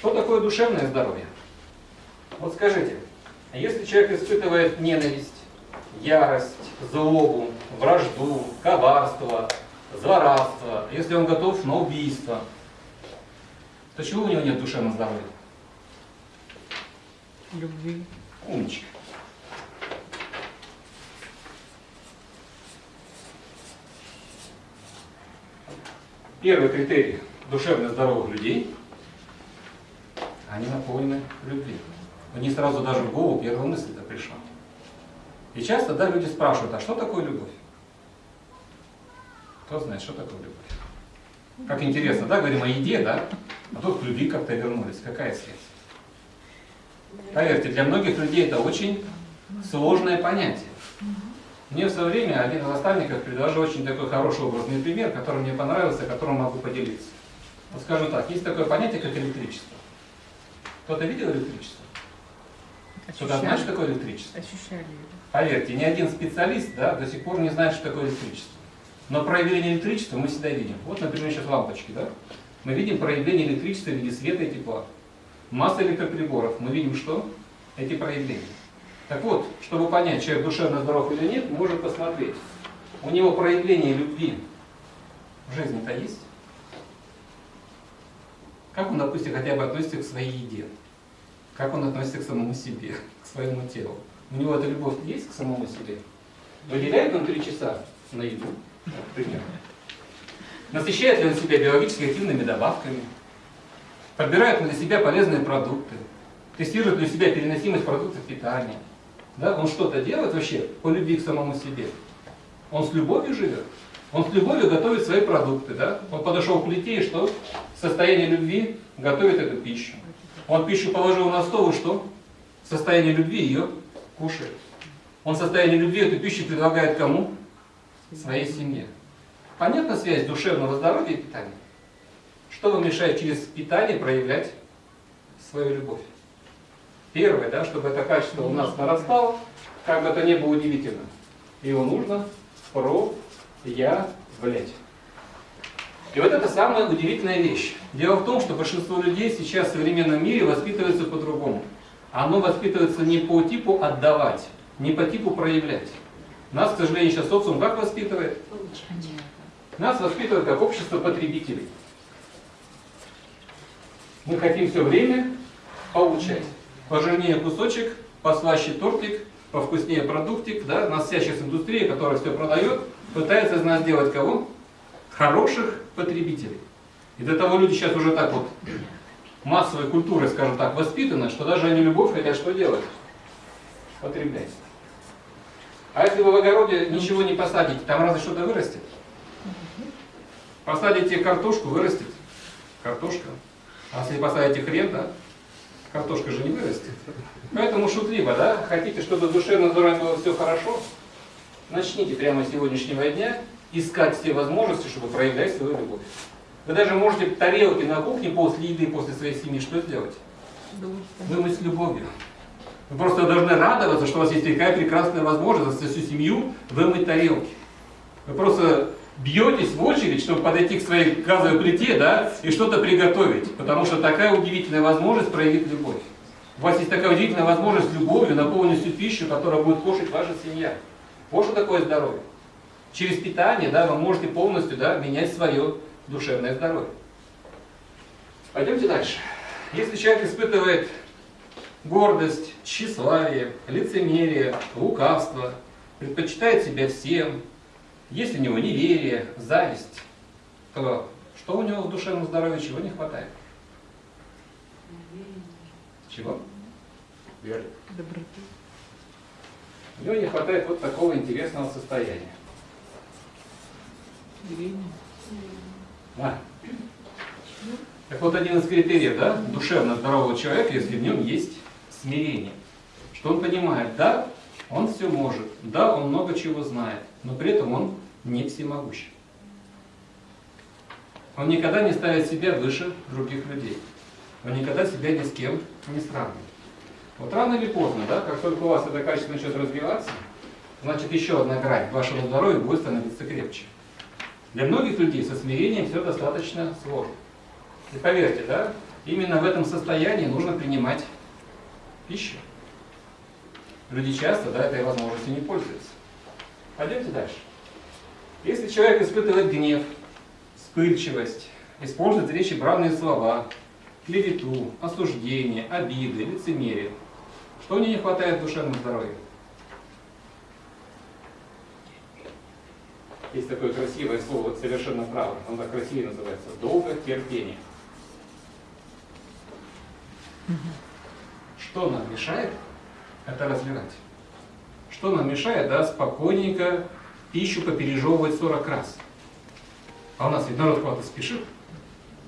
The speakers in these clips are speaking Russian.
Что такое душевное здоровье? Вот скажите, если человек испытывает ненависть, ярость, злобу, вражду, коварство, злорадство, если он готов на убийство, то чего у него нет душевного здоровья? Любви. Умничка. Первый критерий душевно здоровых людей, они наполнены любви. Мне сразу даже в голову первая мысль-то пришла. И часто, да, люди спрашивают, а что такое любовь? Кто знает, что такое любовь? Как интересно, да, говорим о еде, да? А тут к любви как-то вернулись. Какая связь? Поверьте, для многих людей это очень сложное понятие. Мне в свое время один из наставников предложил очень такой хороший образный пример, который мне понравился, которым могу поделиться. Вот скажу так, есть такое понятие, как электричество. Кто-то видел электричество? Кто-то знает, что такое электричество? Ощущали. Поверьте, ни один специалист да, до сих пор не знает, что такое электричество. Но проявление электричества мы всегда видим. Вот, например, сейчас лампочки. Да? Мы видим проявление электричества в виде света и тепла. Масса электроприборов. Мы видим что? Эти проявления. Так вот, чтобы понять, человек душевно здоров или нет, можно посмотреть. У него проявление любви в жизни-то есть? Как он, допустим, хотя бы относится к своей еде? Как он относится к самому себе, к своему телу? У него эта любовь есть к самому себе? Выделяет он три часа на еду, например? Насыщает ли он себя биологически активными добавками? Подбирает ли для себя полезные продукты? Тестирует ли у себя переносимость продуктов питания? Да? Он что-то делает вообще по любви к самому себе? Он с любовью живет? Он с любовью готовит свои продукты, да? Он подошел к плите и что? В состоянии любви готовит эту пищу. Он пищу положил на стол и что? В состоянии любви ее кушает. Он в состоянии любви эту пищу предлагает кому? Своей семье. Понятна связь душевного здоровья и питания? Что вам мешает через питание проявлять свою любовь? Первое, да, чтобы это качество у нас нарастало, как бы это ни было удивительно, его нужно проявлять. И вот это самая удивительная вещь. Дело в том, что большинство людей сейчас в современном мире воспитывается по-другому. Оно воспитывается не по типу отдавать, не по типу проявлять. Нас, к сожалению, сейчас социум как воспитывает? Нас воспитывает как общество потребителей. Мы хотим все время получать. Пожирнее кусочек, послаще тортик, повкуснее продуктик. Да? Нас вся сейчас индустрия, которая все продает, пытается из нас сделать кого? Хороших потребителей. И до того люди сейчас уже так вот массовой культурой, скажем так, воспитаны, что даже они любовь хотят что делать? Потреблять. А если вы в огороде ничего не посадите, там разве что-то вырастет? Посадите картошку, вырастет картошка. А если посадите хрен, да, картошка же не вырастет. Поэтому шутливо, да, хотите, чтобы душевно здоровье было все хорошо, начните прямо с сегодняшнего дня искать все возможности, чтобы проявлять свою любовь. Вы даже можете тарелки на кухне после еды, после своей семьи что сделать? Вымыть с любовью. Вы просто должны радоваться, что у вас есть такая прекрасная возможность за всю семью вымыть тарелки. Вы просто бьетесь в очередь, чтобы подойти к своей газовой плите, да, и что-то приготовить. Потому что такая удивительная возможность проявить любовь. У вас есть такая удивительная возможность любовью наполнить всю пищу, которую будет кушать ваша семья. Вот что такое здоровье. Через питание, да, вы можете полностью, да, менять свое душевное здоровье. Пойдемте дальше. Если человек испытывает гордость, тщеславие, лицемерие, лукавство, предпочитает себя всем, есть у него неверие, зависть, то что у него в душевном здоровье, чего не хватает? Чего? Веры. Доброты. У него не хватает вот такого интересного состояния. Смирение. А. Так вот один из критериев да, душевно здорового человека, если в нем есть смирение. Что он понимает, да, он все может, да, он много чего знает, но при этом он не всемогущ. Он никогда не ставит себя выше других людей. Он никогда себя ни с кем не сравнивает. Вот рано или поздно, да, как только у вас это качество начнет развиваться, значит еще одна грань вашего здоровья будет становиться крепче. Для многих людей со смирением все достаточно сложно. И поверьте, да, именно в этом состоянии нужно принимать пищу. Люди часто да, этой возможностью не пользуются. Пойдемте дальше. Если человек испытывает гнев, вспыльчивость, использует речи бранные слова, клевету, осуждение, обиды, лицемерие, что у него не хватает в душевном Есть такое красивое слово, совершенно правда, оно так красивее называется, долго терпение. Что нам мешает это развивать? Что нам мешает, да, спокойненько пищу попережевывать 40 раз? А у нас ведь народ куда-то спешит.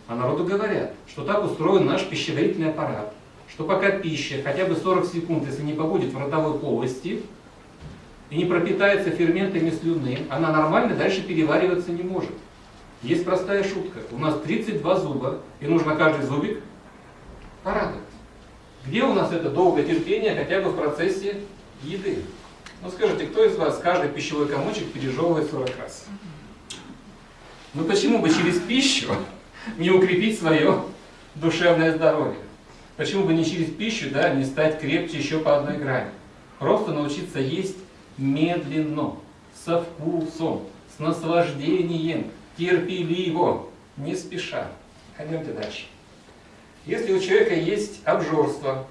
А народу говорят, что так устроен наш пищеварительный аппарат, что пока пища хотя бы 40 секунд, если не побудет в ротовой полости, и не пропитается ферментами слюны, она нормально дальше перевариваться не может. Есть простая шутка. У нас 32 зуба, и нужно каждый зубик порадовать. Где у нас это долгое терпение хотя бы в процессе еды? Ну скажите, кто из вас каждый пищевой комочек пережевывает 40 раз? Ну почему бы через пищу не укрепить свое душевное здоровье? Почему бы не через пищу да, не стать крепче еще по одной грани? Просто научиться есть медленно, со вкусом, с наслаждением, терпеливо, не спеша. Пойдемте дальше. Если у человека есть обжорство,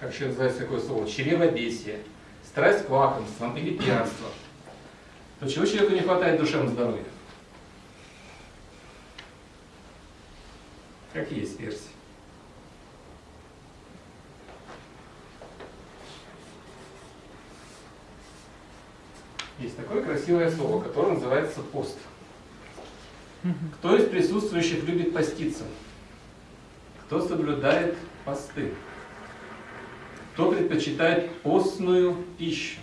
как еще называется такое слово, чревобесие, страсть к лакомствам или пьянство, то чего человеку не хватает душевного здоровья? Какие есть версии? Есть такое красивое слово, которое называется пост. Кто из присутствующих любит поститься? Кто соблюдает посты? Кто предпочитает постную пищу?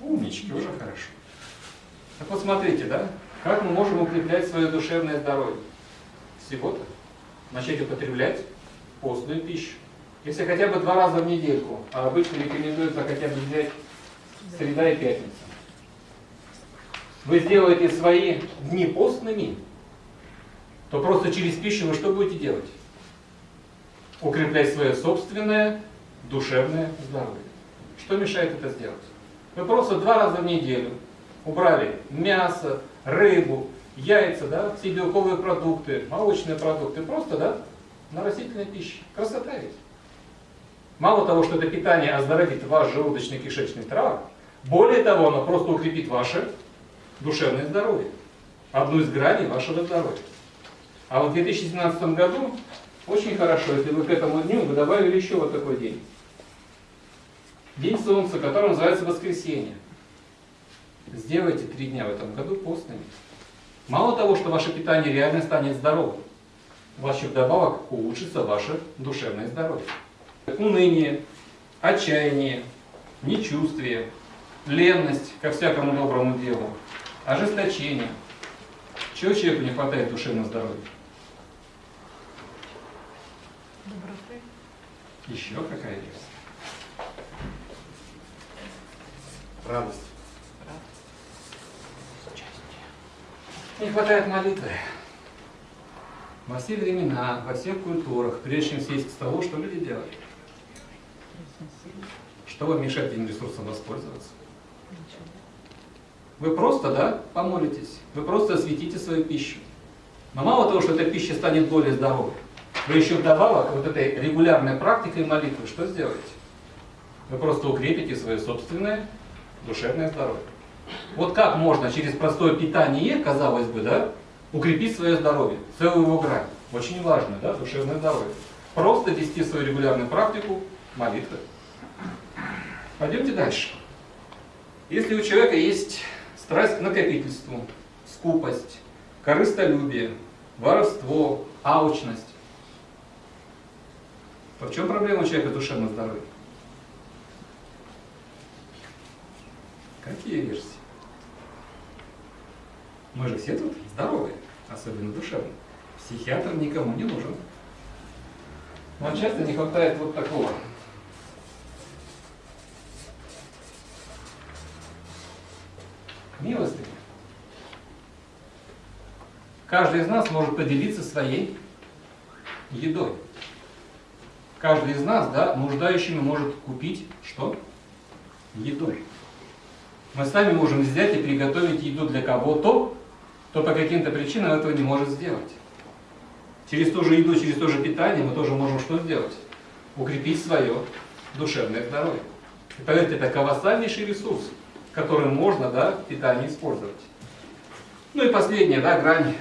Умнички, уже хорошо. Так вот смотрите, да, как мы можем укреплять свое душевное здоровье? Всего-то начать употреблять постную пищу. Если хотя бы два раза в недельку, а обычно рекомендуется хотя бы взять среда и пятница. Вы сделаете свои дни постными, то просто через пищу вы что будете делать? Укреплять свое собственное душевное здоровье. Что мешает это сделать? Вы просто два раза в неделю убрали мясо, рыбу, яйца, да, все белковые продукты, молочные продукты, просто, да, на растительной пище. Красота ведь. Мало того, что это питание оздоровит ваш желудочно-кишечный тракт, более того, оно просто укрепит ваше душевное здоровье. Одну из граней вашего здоровья. А вот в 2017 году очень хорошо, если вы к этому дню вы добавили еще вот такой день. День Солнца, который называется воскресенье. Сделайте три дня в этом году постными. Мало того, что ваше питание реально станет здоровым, у вас еще вдобавок улучшится ваше душевное здоровье. Уныние, отчаяние, нечувствие, ленность ко всякому доброму делу, ожесточение. Чего человеку не хватает душевного здоровья? Доброты. Еще какая версия? Радость. Не хватает молитвы. Во все времена, во всех культурах, прежде чем сесть к столу, что люди делали? Что вам мешает этим ресурсом воспользоваться? Вы просто, да, помолитесь, вы просто осветите свою пищу. Но мало того, что эта пища станет более здоровой, вы еще вдобавок вот этой регулярной практикой молитвы что сделаете? Вы просто укрепите свое собственное душевное здоровье. Вот как можно через простое питание, казалось бы, да, укрепить свое здоровье, целую его грань. Очень важно, да, душевное здоровье. Просто вести свою регулярную практику молитвы. Пойдемте дальше. Если у человека есть страсть к накопительству, скупость, корыстолюбие, воровство, алчность, то в чем проблема человека с душевным здоровьем? Какие версии? Мы же все тут здоровые, особенно душевно. Психиатр никому не нужен. Но часто не хватает вот такого. Каждый из нас может поделиться своей едой. каждый из нас, да, нуждающими может купить что? Еду. Мы сами можем взять и приготовить еду для кого-то, кто по каким-то причинам этого не может сделать. Через ту же еду, через то же питание мы тоже можем что сделать? Укрепить свое душевное здоровье. И поверьте, это колоссальнейший ресурс, который можно да, в питании использовать. Ну и последняя да, грань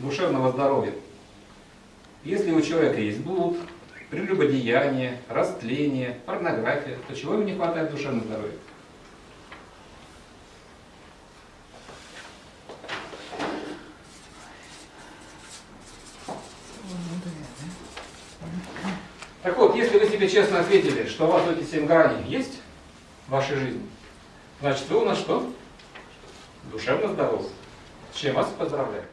душевного здоровья. Если у человека есть блуд, прелюбодеяние, растление, порнография, то чего ему не хватает в душевном здоровье? Так вот, если вы себе честно ответили, что у вас эти семь граней есть в вашей жизни, значит вы у нас что? Душевно здоровы. С чем вас поздравляю.